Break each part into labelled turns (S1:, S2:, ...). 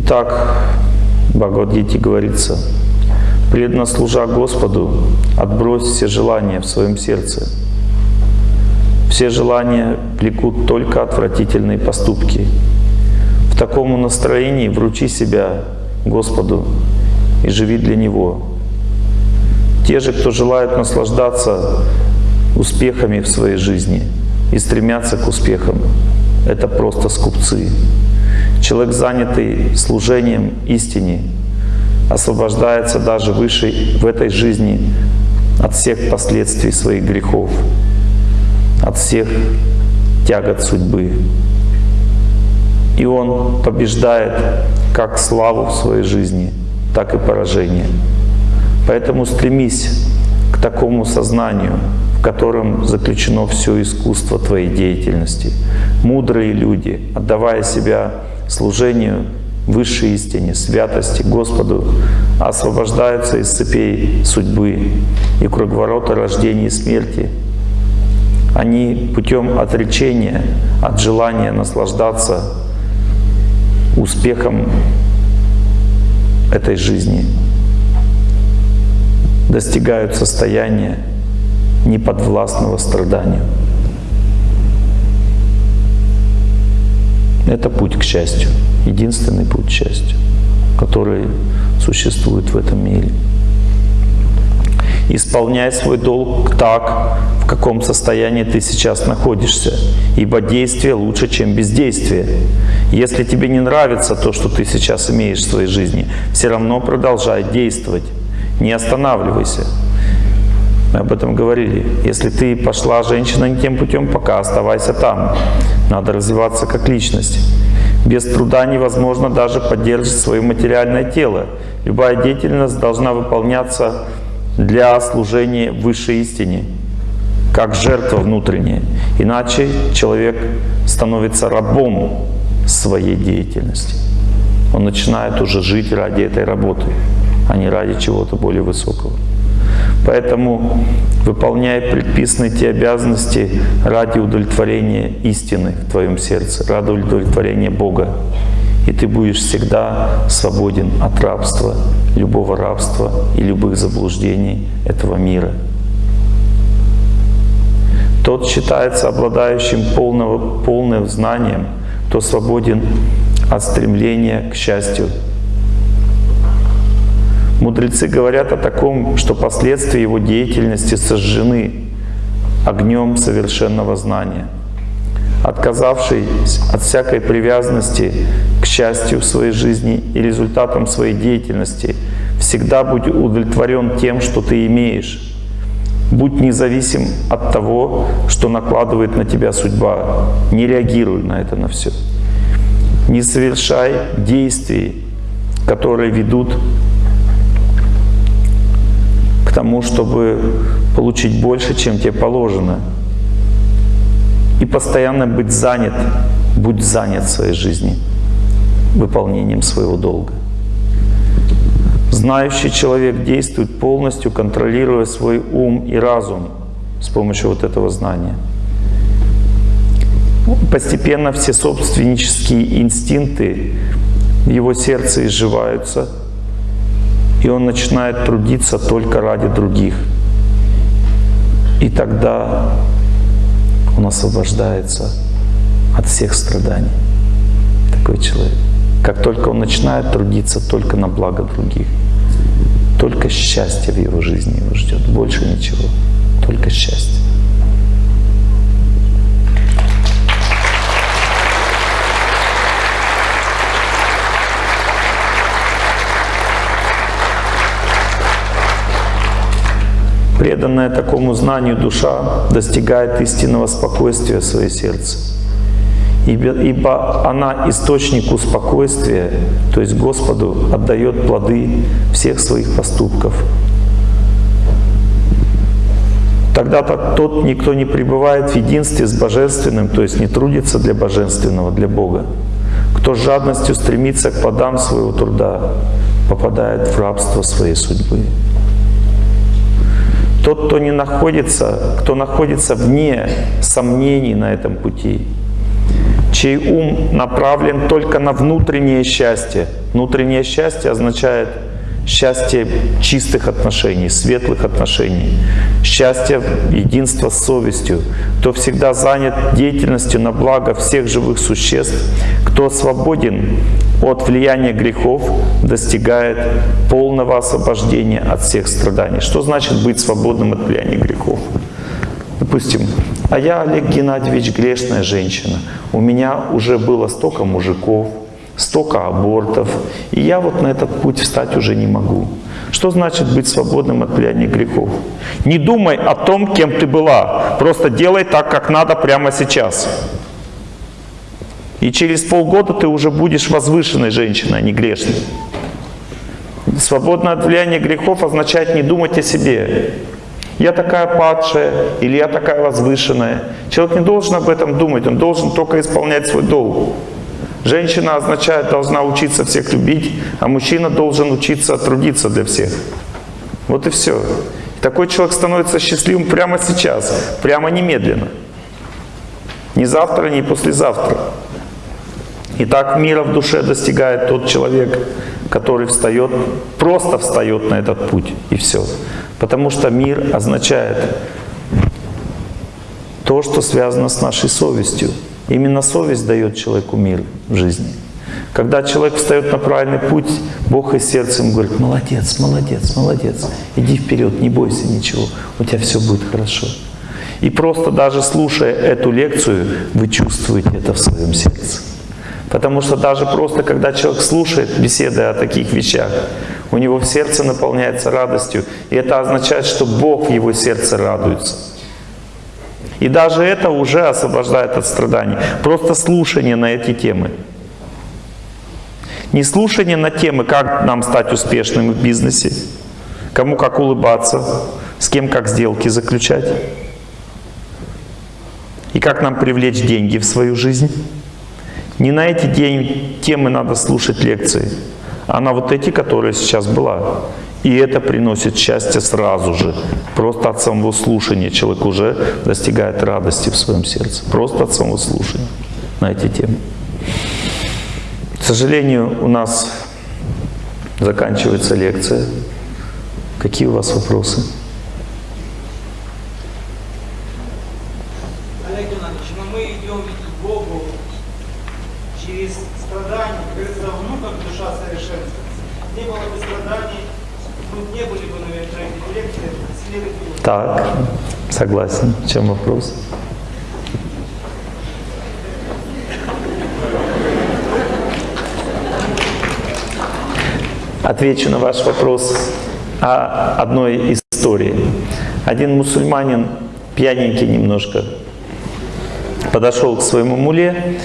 S1: Итак, Бхагавадгите говорится, преданно служа Господу, отбрось все желания в своем сердце. Все желания влекут только отвратительные поступки. В таком настроении вручи себя Господу и живи для Него. Те же, кто желают наслаждаться успехами в своей жизни и стремятся к успехам, это просто скупцы. Человек, занятый служением истине, освобождается даже выше в этой жизни от всех последствий своих грехов, от всех тягот судьбы. И он побеждает как славу в своей жизни, так и поражение. Поэтому стремись к такому сознанию, в котором заключено все искусство твоей деятельности. Мудрые люди, отдавая себя служению высшей истине, святости Господу, освобождаются из цепей судьбы и круговорота рождения и смерти. Они путем отречения от желания наслаждаться успехом этой жизни достигают состояния неподвластного страданию. Это путь к счастью, единственный путь к счастью, который существует в этом мире. Исполняй свой долг так, в каком состоянии ты сейчас находишься, ибо действие лучше, чем бездействие. Если тебе не нравится то, что ты сейчас имеешь в своей жизни, все равно продолжай действовать, не останавливайся. Мы об этом говорили. Если ты пошла женщина не тем путем, пока оставайся там. Надо развиваться как личность. Без труда невозможно даже поддерживать свое материальное тело. Любая деятельность должна выполняться для служения высшей истине, как жертва внутренняя. Иначе человек становится рабом своей деятельности. Он начинает уже жить ради этой работы, а не ради чего-то более высокого. Поэтому выполняй предписанные те обязанности ради удовлетворения истины в твоем сердце, ради удовлетворения Бога. И ты будешь всегда свободен от рабства, любого рабства и любых заблуждений этого мира. Тот считается обладающим полного, полным знанием, кто свободен от стремления к счастью Мудрецы говорят о таком, что последствия его деятельности сожжены огнем совершенного знания. Отказавшись от всякой привязанности к счастью в своей жизни и результатам своей деятельности, всегда будь удовлетворен тем, что ты имеешь. Будь независим от того, что накладывает на тебя судьба. Не реагируй на это на все. Не совершай действий, которые ведут тому, чтобы получить больше, чем тебе положено. И постоянно быть занят, будь занят в своей жизни выполнением своего долга. Знающий человек действует полностью, контролируя свой ум и разум с помощью вот этого знания. Постепенно все собственнические инстинкты в его сердце изживаются – и он начинает трудиться только ради других. И тогда он освобождается от всех страданий. Такой человек. Как только он начинает трудиться только на благо других, только счастье в его жизни его ждет, больше ничего, только счастье. Преданная такому знанию душа достигает истинного спокойствия в своем сердце. Ибо, она источнику спокойствия, то есть Господу, отдает плоды всех своих поступков. Тогда-то тот никто не пребывает в единстве с Божественным, то есть не трудится для Божественного, для Бога. Кто с жадностью стремится к плодам своего труда, попадает в рабство своей судьбы. Тот, кто не находится, кто находится вне сомнений на этом пути, чей ум направлен только на внутреннее счастье. Внутреннее счастье означает счастье чистых отношений, светлых отношений, счастье единства с совестью, кто всегда занят деятельностью на благо всех живых существ, кто свободен от влияния грехов, достигает полного освобождения от всех страданий. Что значит быть свободным от влияния грехов? Допустим, а я, Олег Геннадьевич, грешная женщина. У меня уже было столько мужиков, столько абортов, и я вот на этот путь встать уже не могу. Что значит быть свободным от влияния грехов? Не думай о том, кем ты была. Просто делай так, как надо прямо сейчас. И через полгода ты уже будешь возвышенной женщиной, а не грешной. Свободное от влияния грехов означает не думать о себе. Я такая падшая или я такая возвышенная. Человек не должен об этом думать, он должен только исполнять свой долг. Женщина означает, должна учиться всех любить, а мужчина должен учиться трудиться для всех. Вот и все. Такой человек становится счастливым прямо сейчас, прямо немедленно. Не завтра, не послезавтра. И так мира в душе достигает тот человек, который встает, просто встает на этот путь, и все. Потому что мир означает то, что связано с нашей совестью. Именно совесть дает человеку мир в жизни. Когда человек встает на правильный путь, Бог из сердца ему говорит, молодец, молодец, молодец, иди вперед, не бойся ничего, у тебя все будет хорошо. И просто даже слушая эту лекцию, вы чувствуете это в своем сердце. Потому что даже просто, когда человек слушает беседы о таких вещах, у него в сердце наполняется радостью. И это означает, что Бог в его сердце радуется. И даже это уже освобождает от страданий. Просто слушание на эти темы. Не слушание на темы, как нам стать успешным в бизнесе, кому как улыбаться, с кем как сделки заключать, и как нам привлечь деньги в свою жизнь. Не на эти темы надо слушать лекции, а на вот эти, которые сейчас была. И это приносит счастье сразу же. Просто от самого слушания человек уже достигает радости в своем сердце. Просто от самого слушания на эти темы. К сожалению, у нас заканчивается лекция. Какие у вас вопросы? Так, согласен. В чем вопрос? Отвечу на ваш вопрос о одной истории. Один мусульманин, пьяненький немножко, подошел к своему муле,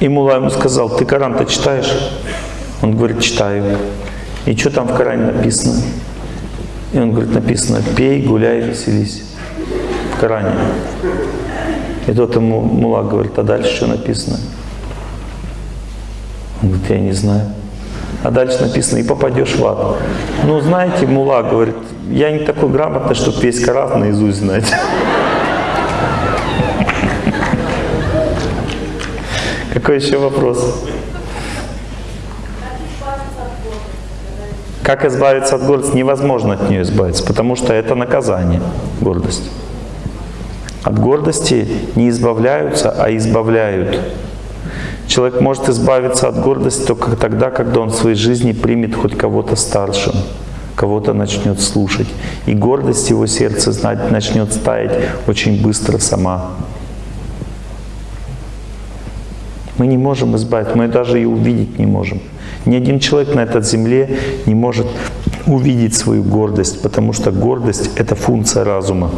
S1: и мула ему сказал, ты Коран-то читаешь? Он говорит, читаю. И что там в Коране написано? И он говорит, написано, пей, гуляй, веселись. В Коране. И тот ему мула говорит, а дальше что написано? Он говорит, я не знаю. А дальше написано, и попадешь в ад. Ну, знаете, мула говорит, я не такой грамотный, чтобы весь Коран наизусть знать. Какой еще вопрос? Как избавиться от гордости? Невозможно от нее избавиться, потому что это наказание, гордость. От гордости не избавляются, а избавляют. Человек может избавиться от гордости только тогда, когда он в своей жизни примет хоть кого-то старшим, кого-то начнет слушать. И гордость его сердца начнет стаять очень быстро сама. Мы не можем избавиться, мы даже и увидеть не можем. Ни один человек на этой земле не может увидеть свою гордость, потому что гордость — это функция разума.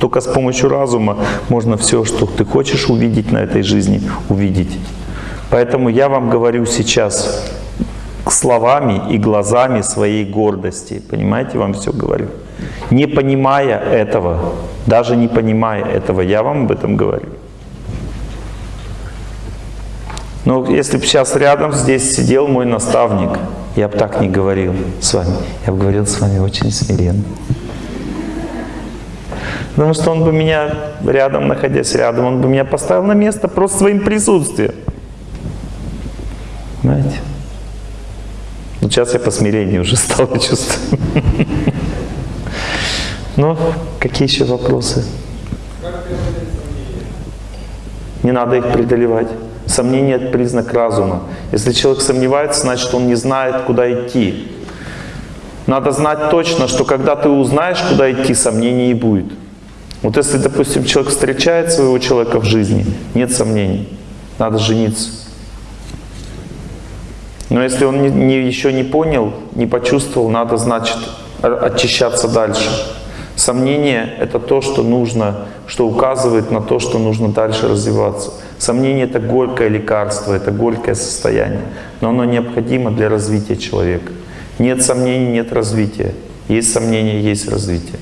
S1: Только с помощью разума можно все, что ты хочешь увидеть на этой жизни, увидеть. Поэтому я вам говорю сейчас словами и глазами своей гордости. Понимаете, вам все говорю. Не понимая этого, даже не понимая этого, я вам об этом говорю. Но если бы сейчас рядом здесь сидел мой наставник, я бы так не говорил с вами. Я бы говорил с вами очень смиренно. Потому что он бы меня рядом, находясь рядом, он бы меня поставил на место просто своим присутствием. Понимаете? Вот сейчас я по уже стал чувствовать. Ну, какие еще вопросы? Не надо их преодолевать. Сомнение – это признак разума. Если человек сомневается, значит, он не знает, куда идти. Надо знать точно, что когда ты узнаешь, куда идти, сомнений не будет. Вот если, допустим, человек встречает своего человека в жизни, нет сомнений, надо жениться. Но если он не, не, еще не понял, не почувствовал, надо, значит, очищаться дальше. Сомнение — это то, что нужно, что указывает на то, что нужно дальше развиваться. Сомнение — это горькое лекарство, это горькое состояние, но оно необходимо для развития человека. Нет сомнений, нет развития. Есть сомнения, есть развитие.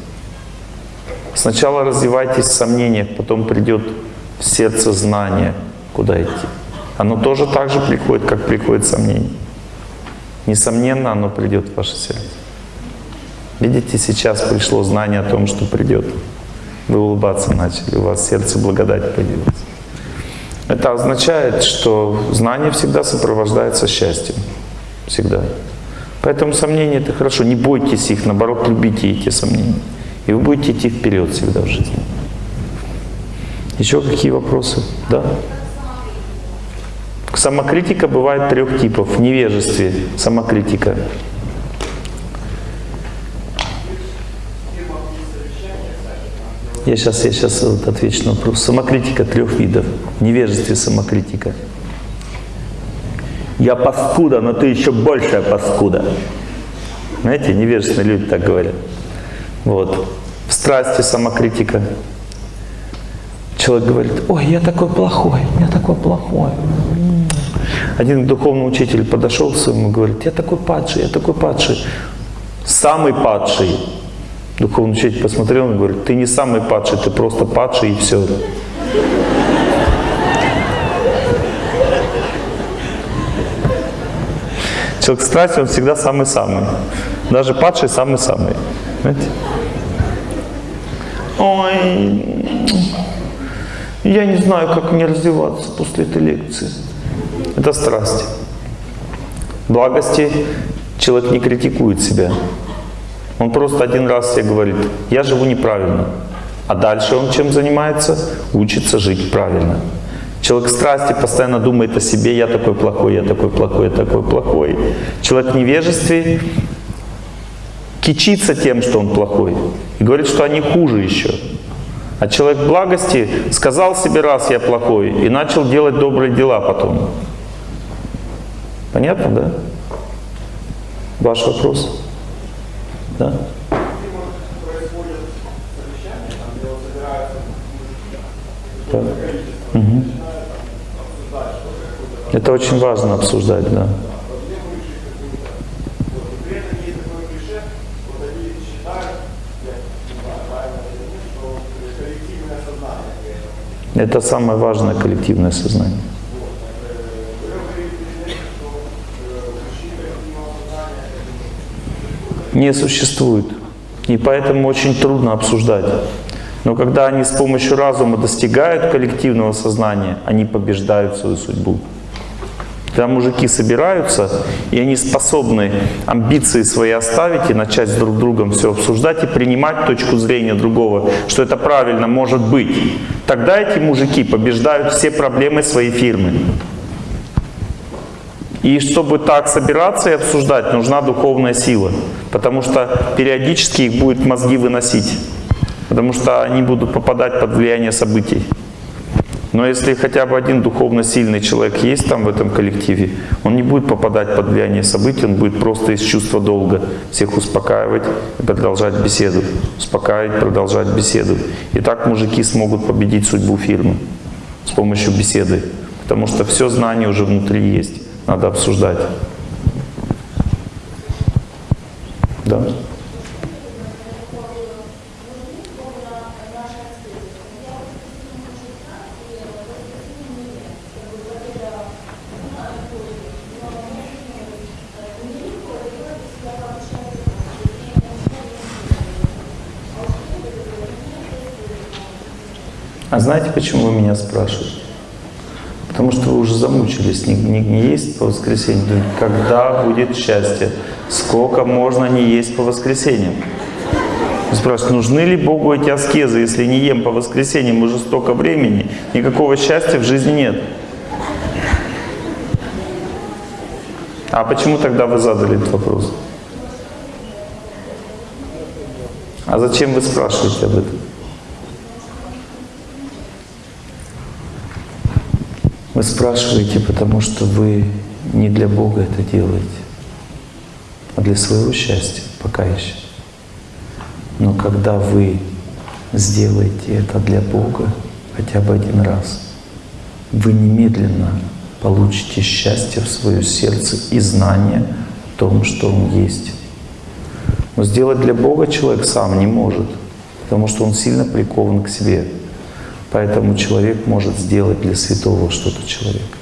S1: Сначала развивайтесь в сомнениях, потом придет в сердце знание, куда идти. Оно тоже так же приходит, как приходит сомнение. Несомненно, оно придет в ваше сердце. Видите, сейчас пришло знание о том, что придет. Вы улыбаться начали, у вас сердце благодать появилась. Это означает, что знание всегда сопровождается счастьем. Всегда. Поэтому сомнения это хорошо. Не бойтесь их, наоборот, любите эти сомнения. И вы будете идти вперед всегда в жизни. Еще какие вопросы? Да? Самокритика бывает трех типов. В невежестве самокритика. Я сейчас, я сейчас отвечу на вопрос. Самокритика трех видов. Невежестве самокритика. Я паскуда, но ты еще большая паскуда. Знаете, невежественные люди так говорят. Вот. В страсти самокритика. Человек говорит, ой, я такой плохой, я такой плохой. Один духовный учитель подошел к своему и говорит, я такой падший, я такой падший. Самый падший. Духовный учитель посмотрел и говорит, ты не самый падший, ты просто падший и все. Человек страсти, он всегда самый-самый. Даже падший самый-самый. Знаете? Ой, я не знаю, как мне развиваться после этой лекции. Это страсть. Благости человек не критикует себя. Он просто один раз себе говорит, я живу неправильно. А дальше он чем занимается? Учится жить правильно. Человек страсти постоянно думает о себе, я такой плохой, я такой плохой, я такой плохой. Человек в невежестве кичится тем, что он плохой. И говорит, что они хуже еще. А человек благости сказал себе раз я плохой и начал делать добрые дела потом. Понятно, да? Ваш вопрос? Да? Да. Угу. Это очень важно обсуждать, да. Это самое важное коллективное сознание. Не существует. И поэтому очень трудно обсуждать. Но когда они с помощью разума достигают коллективного сознания, они побеждают свою судьбу. Когда мужики собираются, и они способны амбиции свои оставить и начать с друг другом все обсуждать и принимать точку зрения другого, что это правильно может быть, тогда эти мужики побеждают все проблемы своей фирмы. И чтобы так собираться и обсуждать, нужна духовная сила, потому что периодически их будет мозги выносить, потому что они будут попадать под влияние событий. Но если хотя бы один духовно сильный человек есть там в этом коллективе, он не будет попадать под влияние событий, он будет просто из чувства долга всех успокаивать и продолжать беседу. Успокаивать, продолжать беседу. И так мужики смогут победить судьбу фирмы с помощью беседы. Потому что все знание уже внутри есть. Надо обсуждать. Да. А знаете, почему вы меня спрашиваете? Потому что вы уже замучились, не, не, не есть по воскресеньям. Когда будет счастье? Сколько можно не есть по воскресеньям? Вы спрашиваете, нужны ли Богу эти аскезы, если не ем по воскресеньям уже столько времени, никакого счастья в жизни нет? А почему тогда вы задали этот вопрос? А зачем вы спрашиваете об этом? Вы спрашиваете, потому что вы не для Бога это делаете, а для своего счастья пока еще. Но когда вы сделаете это для Бога хотя бы один раз, вы немедленно получите счастье в свое сердце и знание о том, что Он есть. Но сделать для Бога человек сам не может, потому что он сильно прикован к себе. Поэтому человек может сделать для святого что-то человека.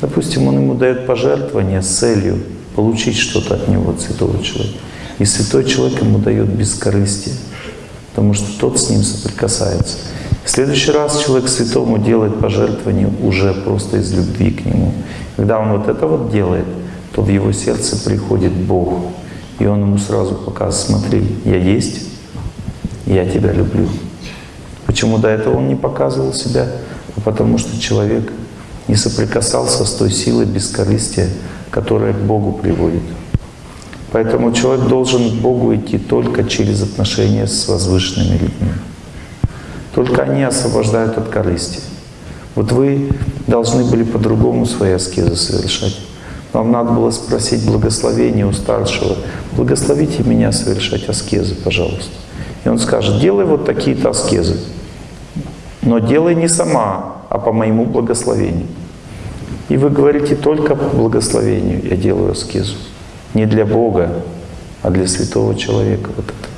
S1: Допустим, он ему дает пожертвование с целью получить что-то от него, от святого человека. И святой человек ему дает бескорыстие, потому что тот с ним соприкасается. В следующий раз человек святому делает пожертвование уже просто из любви к нему. Когда он вот это вот делает, то в его сердце приходит Бог. И он ему сразу показывает, смотри, я есть, я тебя люблю. Почему до этого он не показывал себя? А потому что человек не соприкасался с той силой бескорыстия, которая к Богу приводит. Поэтому человек должен к Богу идти только через отношения с возвышенными людьми. Только они освобождают от корысти. Вот вы должны были по-другому свои аскезы совершать. Вам надо было спросить благословение у старшего. Благословите меня совершать аскезы, пожалуйста. И он скажет, делай вот такие-то аскезы. Но делай не сама, а по моему благословению. И вы говорите только по благословению я делаю аскезу. Не для Бога, а для святого человека. Вот это.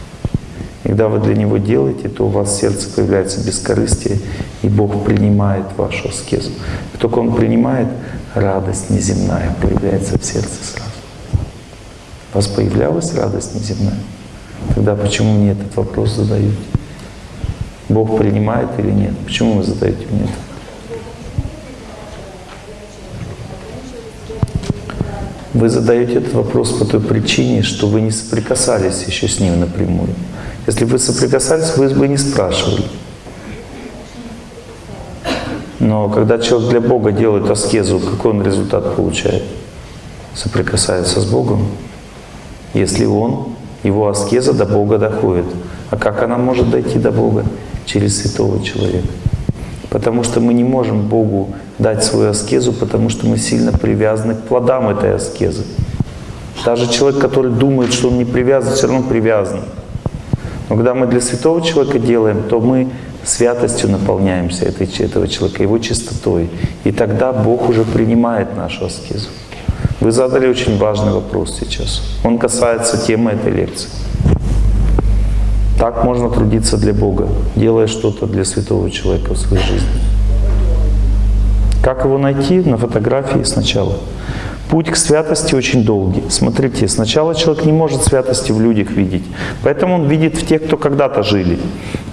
S1: И когда вы для Него делаете, то у вас в сердце появляется бескорыстие, и Бог принимает вашу аскезу. И только Он принимает, радость неземная появляется в сердце сразу. У вас появлялась радость неземная? Тогда почему мне этот вопрос задаете? Бог принимает или нет? Почему вы задаете мне это? Вы задаете этот вопрос по той причине, что вы не соприкасались еще с Ним напрямую. Если бы вы соприкасались, вы бы не спрашивали. Но когда человек для Бога делает аскезу, какой он результат получает? Соприкасается с Богом. Если он, его аскеза до Бога доходит. А как она может дойти до Бога? Через святого человека. Потому что мы не можем Богу дать свою аскезу, потому что мы сильно привязаны к плодам этой аскезы. Даже человек, который думает, что он не привязан, все равно привязан. Но когда мы для святого человека делаем, то мы святостью наполняемся этой, этого человека, его чистотой. И тогда Бог уже принимает нашу аскезу. Вы задали очень важный вопрос сейчас. Он касается темы этой лекции. Так можно трудиться для Бога, делая что-то для святого человека в своей жизни. Как его найти? На фотографии сначала. Путь к святости очень долгий. Смотрите, сначала человек не может святости в людях видеть, поэтому он видит в тех, кто когда-то жили.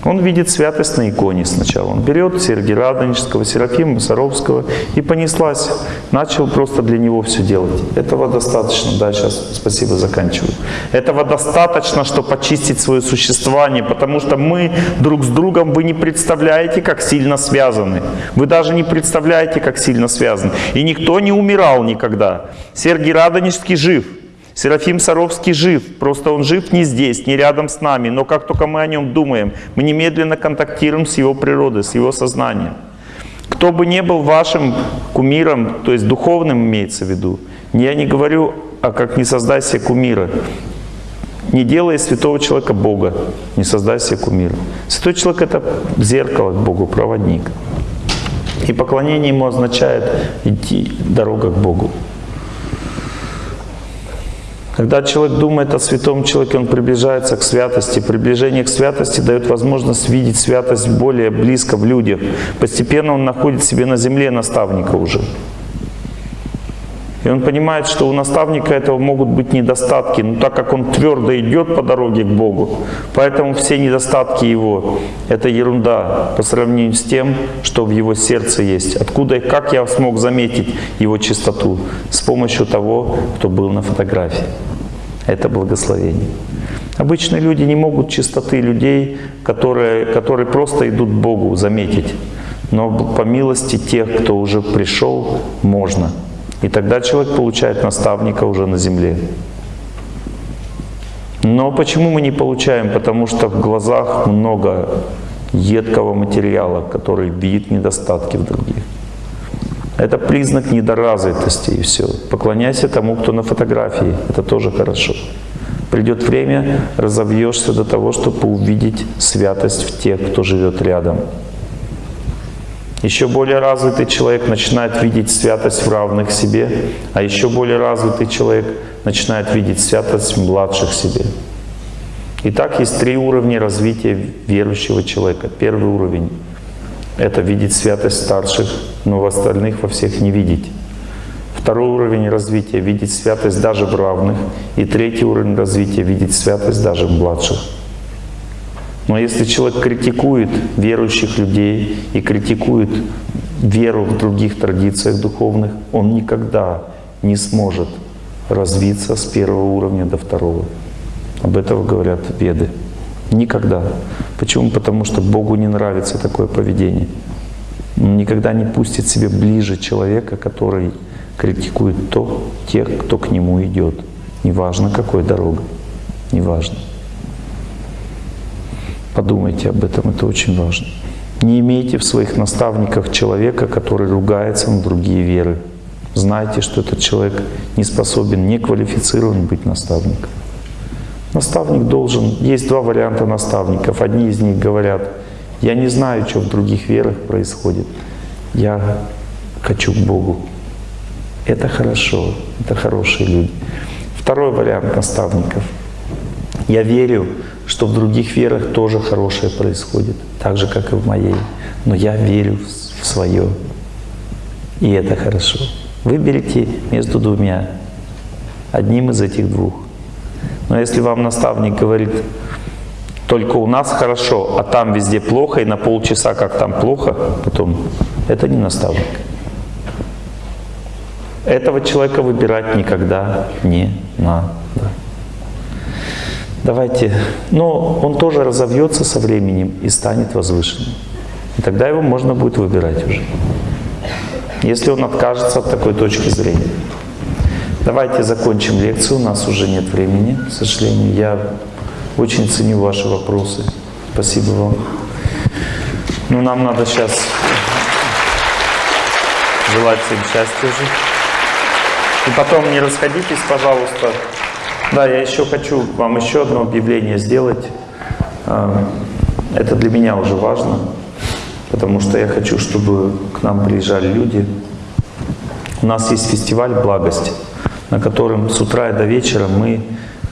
S1: Он видит святость на иконе сначала. Он берет Сергия Радонежского, Серафима Саровского и понеслась. Начал просто для него все делать. Этого достаточно. Да, сейчас, спасибо, заканчиваю. Этого достаточно, чтобы очистить свое существование, потому что мы друг с другом, вы не представляете, как сильно связаны. Вы даже не представляете, как сильно связаны. И никто не умирал никогда. Сергий Радонежский жив. Серафим Саровский жив, просто он жив не здесь, не рядом с нами, но как только мы о нем думаем, мы немедленно контактируем с его природой, с его сознанием. Кто бы ни был вашим кумиром, то есть духовным имеется в виду, я не говорю, а как не создай себе кумира. Не делай святого человека Бога, не создай себе кумира. Святой человек — это зеркало к Богу, проводник. И поклонение ему означает идти дорога к Богу. Когда человек думает о святом человеке, он приближается к святости. Приближение к святости дает возможность видеть святость более близко в людях. Постепенно он находит себе на земле наставника уже. И он понимает, что у наставника этого могут быть недостатки, но так как он твердо идет по дороге к Богу, поэтому все недостатки его — это ерунда по сравнению с тем, что в его сердце есть. Откуда и как я смог заметить его чистоту? С помощью того, кто был на фотографии. Это благословение. Обычные люди не могут чистоты людей, которые, которые просто идут Богу, заметить. Но по милости тех, кто уже пришел, можно. И тогда человек получает наставника уже на земле. Но почему мы не получаем? Потому что в глазах много едкого материала, который видит недостатки в других. Это признак недоразвитости и все. Поклоняйся тому, кто на фотографии. Это тоже хорошо. Придет время, разовьешься до того, чтобы увидеть святость в тех, кто живет рядом. Еще более развитый человек начинает видеть святость в равных себе, а еще более развитый человек начинает видеть святость в младших себе. Итак, есть три уровня развития верующего человека. Первый уровень — это видеть святость старших, но в остальных во всех не видеть. Второй уровень развития — видеть святость даже в равных. И третий уровень развития — видеть святость даже в младших. Но если человек критикует верующих людей и критикует веру в других традициях духовных, он никогда не сможет развиться с первого уровня до второго. Об этом говорят веды. Никогда. Почему? Потому что Богу не нравится такое поведение. Он никогда не пустит себе ближе человека, который критикует то, тех, кто к нему идет. Неважно, какой дорога. Неважно. Подумайте об этом, это очень важно. Не имейте в своих наставниках человека, который ругается на другие веры. Знайте, что этот человек не способен, не квалифицирован быть наставником. Наставник должен... Есть два варианта наставников. Одни из них говорят, я не знаю, что в других верах происходит. Я хочу к Богу. Это хорошо, это хорошие люди. Второй вариант наставников. Я верю, что в других верах тоже хорошее происходит, так же, как и в моей. Но я верю в свое, и это хорошо. Выберите между двумя, одним из этих двух. Но если вам наставник говорит, только у нас хорошо, а там везде плохо, и на полчаса как там плохо, потом это не наставник. Этого человека выбирать никогда не надо. Давайте, но он тоже разовьется со временем и станет возвышенным. И тогда его можно будет выбирать уже. Если он откажется от такой точки зрения. Давайте закончим лекцию, у нас уже нет времени, к сожалению. Я очень ценю ваши вопросы. Спасибо вам. Ну, нам надо сейчас желать всем счастья уже. И потом не расходитесь, пожалуйста. Да, я еще хочу вам еще одно объявление сделать. А, это для меня уже важно, потому что я хочу, чтобы к нам приезжали люди. У нас есть фестиваль «Благость», на котором с утра и до вечера мы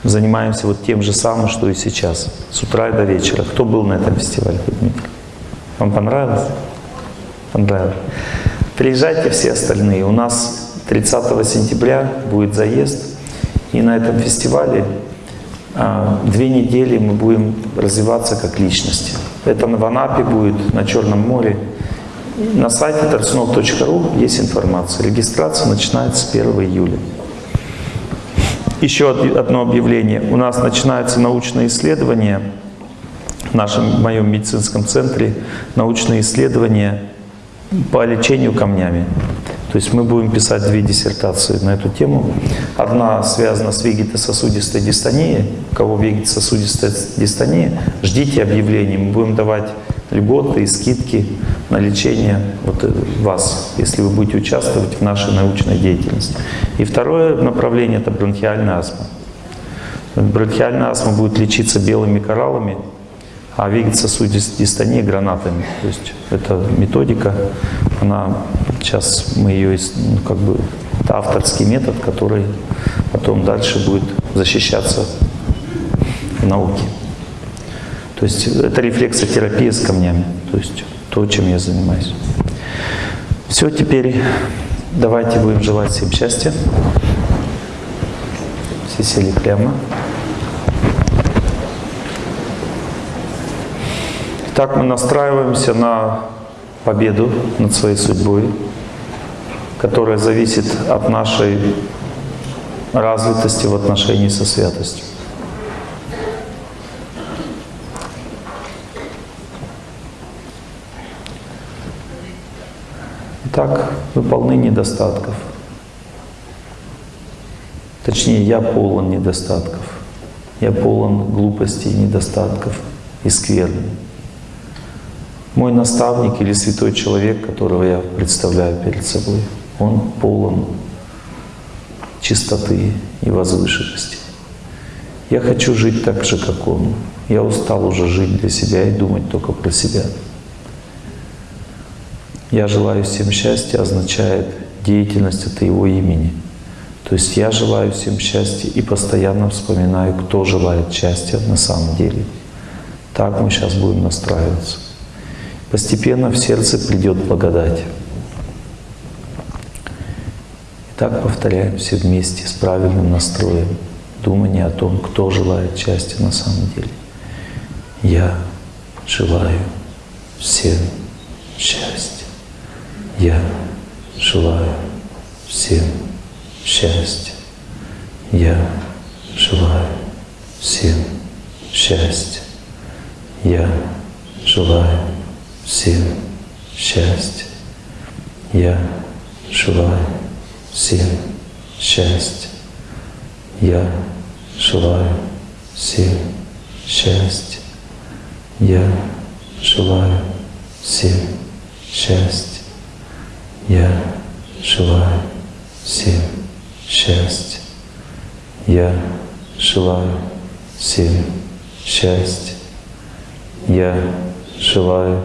S1: занимаемся вот тем же самым, что и сейчас. С утра и до вечера. Кто был на этом фестивале, Дмитрий? Вам понравилось? Понравилось. Приезжайте все остальные. У нас 30 сентября будет заезд. И на этом фестивале а, две недели мы будем развиваться как личности. Это в Анапе будет, на Черном море. На сайте tarsunov.ru есть информация. Регистрация начинается с 1 июля. Еще одно объявление. У нас начинается научное исследование в нашем в моем медицинском центре, научное исследование по лечению камнями. То есть мы будем писать две диссертации на эту тему. Одна связана с вегетососудистой дистонией. У кого вегетососудистая дистония, ждите объявлений. Мы будем давать льготы и скидки на лечение вот э, вас, если вы будете участвовать в нашей научной деятельности. И второе направление – это бронхиальная астма. Бронхиальная астма будет лечиться белыми кораллами, а вегетососудистая дистония – гранатами. То есть это методика, она Сейчас мы ее, ну, как бы, это авторский метод, который потом дальше будет защищаться в науке. То есть это рефлексотерапия с камнями, то есть то, чем я занимаюсь. Все, теперь Давайте будем желать всем счастья. Все сели прямо. Так мы настраиваемся на победу над своей судьбой, которая зависит от нашей развитости в отношении со святостью. Итак, вы недостатков. Точнее, я полон недостатков. Я полон глупостей, недостатков и скверны. Мой наставник или святой человек, которого я представляю перед собой, он полон чистоты и возвышенности. Я хочу жить так же, как он. Я устал уже жить для себя и думать только про себя. Я желаю всем счастья означает деятельность от Его имени. То есть я желаю всем счастья и постоянно вспоминаю, кто желает счастья на самом деле. Так мы сейчас будем настраиваться. Постепенно в сердце придет благодать. Так повторяем все вместе с правильным настроем, думание о том, кто желает счастья на самом деле. Я желаю всем счастья. Я желаю всем счастья. Я желаю всем счастья. Я желаю всем счастья. Я желаю всем счастья. Я желаю всем счастья. Я желаю всем счастья. Я желаю всем счастья. Я желаю всем счастья. Я желаю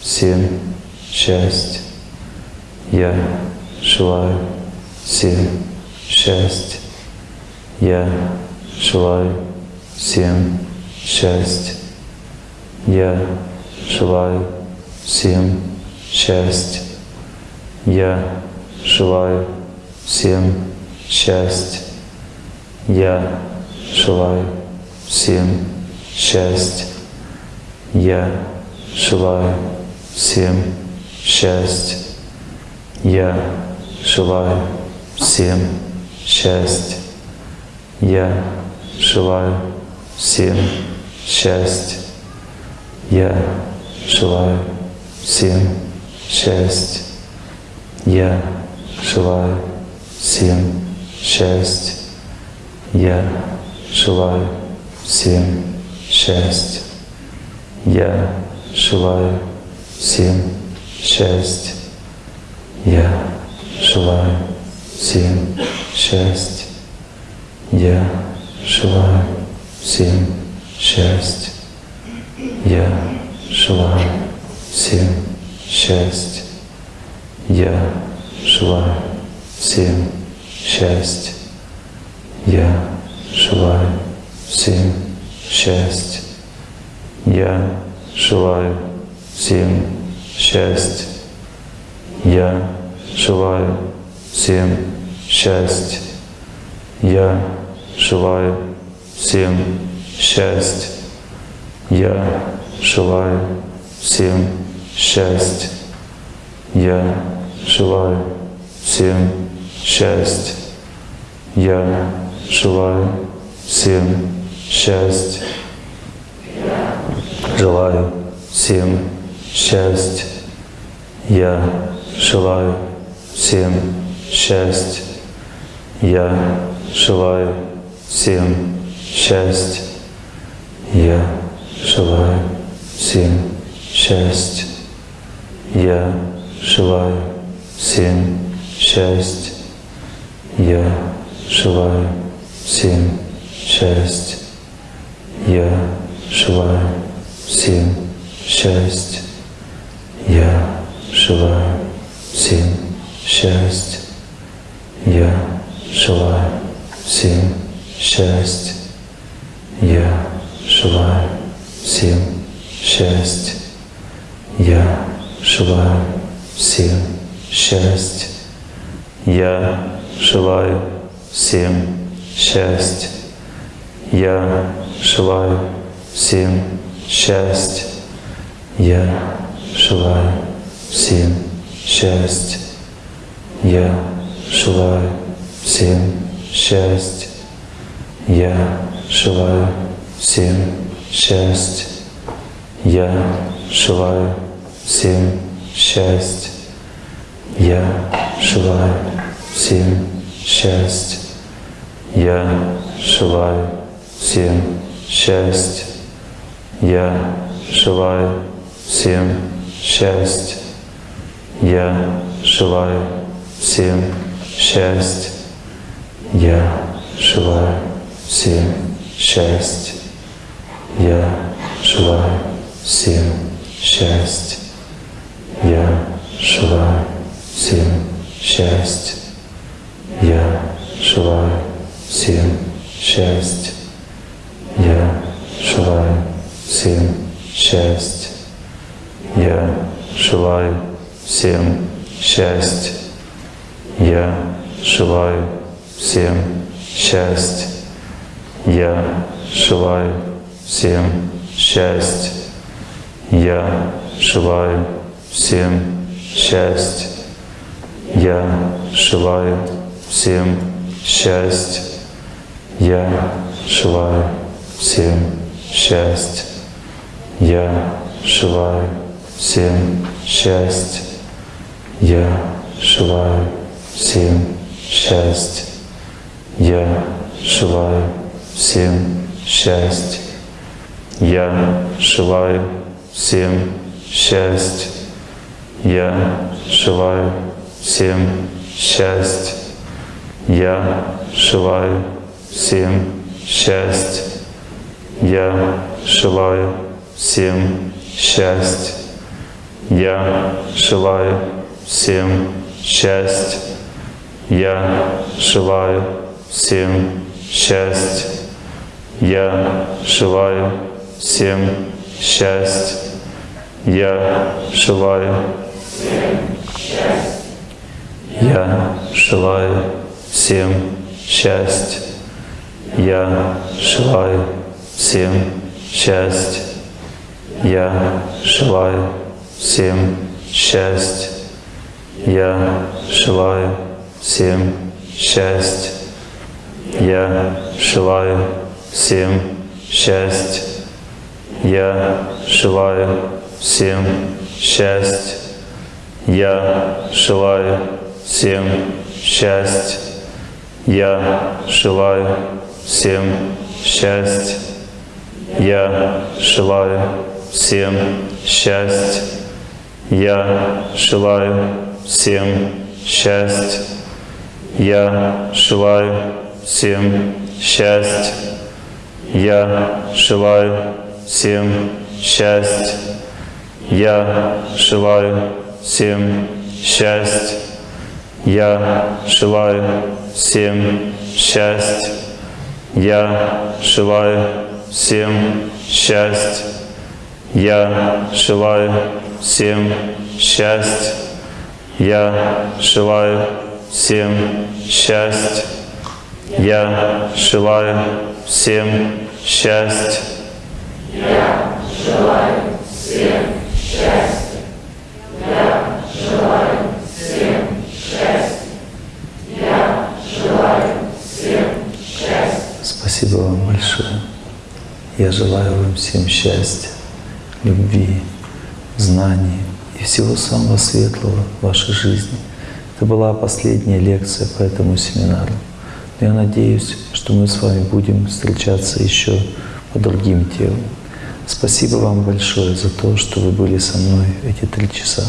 S1: всем счастья. Я желаю всем счастья. Я желаю всем счастья. Я желаю всем счастья. Я желаю всем счастья. Я желаю всем счастья. Я желаю всем счастья. Я желаю всем счастья. Я желаю всем счастья. Я желаю всем счастья. Я желаю всем счастья. Я желаю всем счастья. Я желаю всем счастья. Я желаю всем счастья. Я желаю всем счастья. Я желаю всем счастья. Я желаю всем счастья. Я желаю всем счастья. Я желаю всем счастья. Я желаю всем счастья. Я желаю всем счастья. Я желаю всем счастья. Я желаю всем счастья. Я желаю всем счастья. Желаю всем счастья. Я желаю всем счастья. Я желаю всем счастья. Я желаю всем счастья. Я желаю всем счастья. Я желаю всем счастья. Я желаю всем счастья. Я желаю всем счастья. Я желаю всем счастья. Я желаю всем счастья. Я желаю всем счастья. Я желаю всем счастья. Я желаю всем счастья. Я желаю всем счастья. Я желаю всем счастья. Я желаю всем счастья. Я желаю всем счастья. Счастья. Я желаю всем счастья. Я желаю всем счастья. Я желаю всем счастья. Я желаю всем счастья. Я желаю всем счастья. Я желаю всем счастья. Я желаю всем счастья. Я желаю всем счастья. Я желаю всем счастья. Я желаю всем счастья. Я желаю всем счастья. Я желаю всем счастья. Я желаю всем счастья. Я желаю всем счастья. Я желаю всем счастья. Я желаю всем счастья. Я желаю всем счастья. Я желаю всем счастья. Я желаю всем счастья. Я желаю всем счастья. Я желаю всем счастья. Я желаю всем счастья. Я желаю всем счастья. Я желаю всем счастья. Я желаю всем счастья. Я желаю. Я желаю всем счастья. Я желаю всем счастья. Я желаю всем счастья. Я желаю всем счастья. Я желаю всем счастья. Я желаю всем счастья. Я желаю всем счастья. Я желаю всем счастья. Я желаю всем счастья. Я желаю всем счастья. Я желаю всем счастья. Я желаю всем счастья. Я желаю всем счастья. Я желаю всем счастья. Я желаю всем счастья. Я желаю всем счастья.
S2: Я желаю всем счастья. Я желаю всем счастья. Я желаю всем счастья.
S1: Спасибо вам большое. Я желаю вам всем счастья, любви, знаний и всего самого светлого в вашей жизни. Это была последняя лекция по этому семинару. Но я надеюсь, что мы с вами будем встречаться еще по другим темам. Спасибо вам большое за то, что вы были со мной эти три часа.